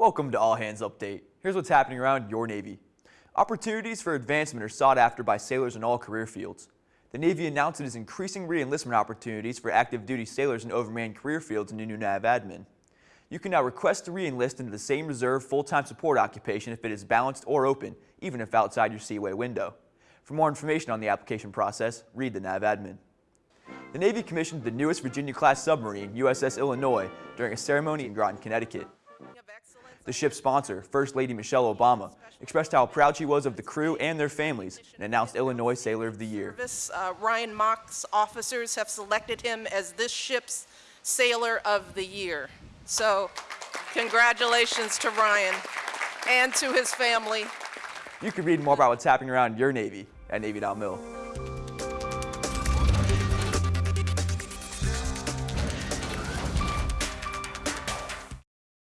Welcome to All Hands Update. Here's what's happening around your Navy. Opportunities for advancement are sought after by sailors in all career fields. The Navy announced it is increasing re-enlistment opportunities for active duty sailors in overmanned career fields in the new NAVADMIN. You can now request to re-enlist into the same reserve full-time support occupation if it is balanced or open, even if outside your SEAOS window. For more information on the application process, read the NAVADMIN. The Navy commissioned the newest Virginia-class submarine, USS Illinois, during a ceremony in Groton, Connecticut. The ship's sponsor, First Lady Michelle Obama, expressed how proud she was of the crew and their families and announced Illinois Sailor of the Year. Uh, Ryan Mock's officers have selected him as this ship's Sailor of the Year. So congratulations to Ryan and to his family. You can read more about what's happening around your Navy at Navy.mil.